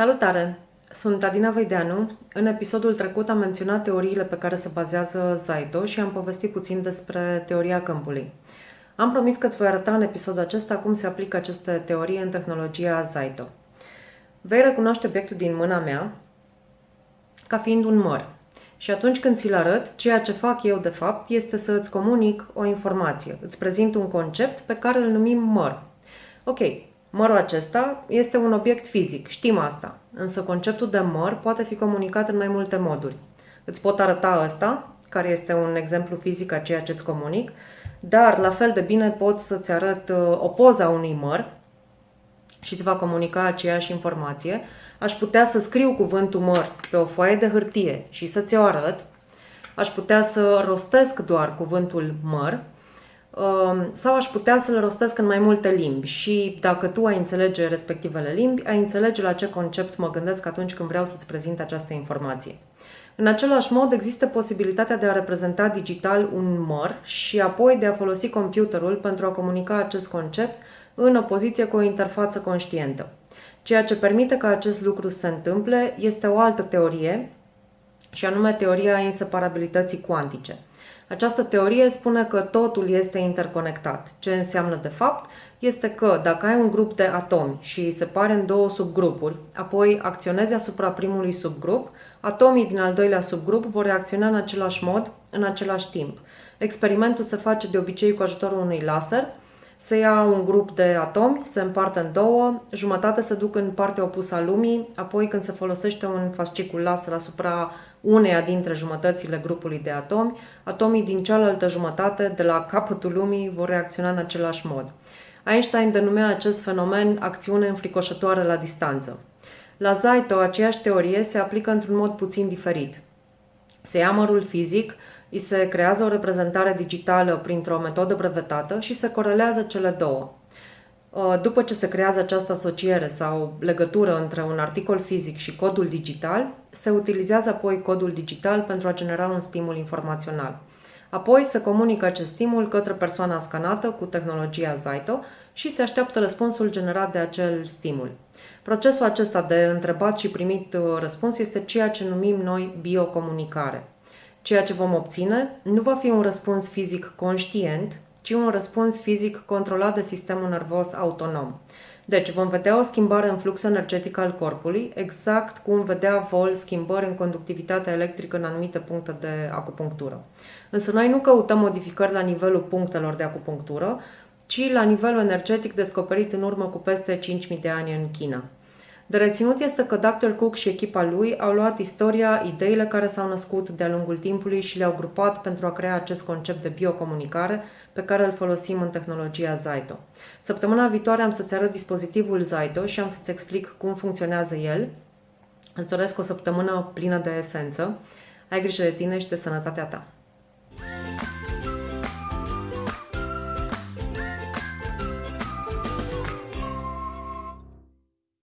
Salutare! Sunt Adina Veideanu. În episodul trecut am menționat teoriile pe care se bazează Zaito și am povestit puțin despre teoria câmpului. Am promis că îți voi arăta în episodul acesta cum se aplică aceste teorii în tehnologia Zaito. Vei recunoaște obiectul din mâna mea ca fiind un măr. Și atunci când ți-l arăt, ceea ce fac eu de fapt este să îți comunic o informație. Îți prezint un concept pe care îl numim măr. Ok, Mărul acesta este un obiect fizic, știm asta, însă conceptul de măr poate fi comunicat în mai multe moduri. Îți pot arăta ăsta, care este un exemplu fizic a ceea ce îți comunic, dar la fel de bine pot să-ți arăt uh, o poză a unui măr și îți va comunica aceeași informație. Aș putea să scriu cuvântul măr pe o foaie de hârtie și să ți-o arăt. Aș putea să rostesc doar cuvântul măr Um, sau aș putea să-l rostesc în mai multe limbi și dacă tu ai înțelege respectivele limbi, ai înțelege la ce concept mă gândesc atunci când vreau să-ți prezint această informație. În același mod, există posibilitatea de a reprezenta digital un măr și apoi de a folosi computerul pentru a comunica acest concept în opoziție cu o interfață conștientă. Ceea ce permite ca acest lucru să se întâmple este o altă teorie, și anume teoria inseparabilității cuantice – această teorie spune că totul este interconectat. Ce înseamnă de fapt este că dacă ai un grup de atomi și îi separi în două subgrupuri, apoi acționezi asupra primului subgrup, atomii din al doilea subgrup vor reacționa în același mod, în același timp. Experimentul se face de obicei cu ajutorul unui laser, se ia un grup de atomi, se împarte în două, jumătate se duc în partea opusă a lumii, apoi când se folosește un fascicul laser asupra uneia dintre jumătățile grupului de atomi, atomii din cealaltă jumătate, de la capătul lumii, vor reacționa în același mod. Einstein denumea acest fenomen acțiune înfricoșătoare la distanță. La Zaito, aceeași teorie se aplică într-un mod puțin diferit. Se ia mărul fizic, îi se creează o reprezentare digitală printr-o metodă brevetată și se corelează cele două. Uh, după ce se creează această asociere sau legătură între un articol fizic și codul digital, se utilizează apoi codul digital pentru a genera un stimul informațional. Apoi se comunică acest stimul către persoana scanată cu tehnologia Zaito și se așteaptă răspunsul generat de acel stimul. Procesul acesta de întrebat și primit uh, răspuns este ceea ce numim noi biocomunicare. Ceea ce vom obține nu va fi un răspuns fizic conștient, ci un răspuns fizic controlat de sistemul nervos autonom. Deci vom vedea o schimbare în fluxul energetic al corpului, exact cum vedea Vol schimbări în conductivitatea electrică în anumite puncte de acupunctură. Însă noi nu căutăm modificări la nivelul punctelor de acupunctură, ci la nivelul energetic descoperit în urmă cu peste 5.000 de ani în China. De reținut este că Dr. Cook și echipa lui au luat istoria, ideile care s-au născut de-a lungul timpului și le-au grupat pentru a crea acest concept de biocomunicare pe care îl folosim în tehnologia Zaito. Săptămâna viitoare am să-ți arăt dispozitivul Zaito și am să-ți explic cum funcționează el. Îți doresc o săptămână plină de esență. Ai grijă de tine și de sănătatea ta.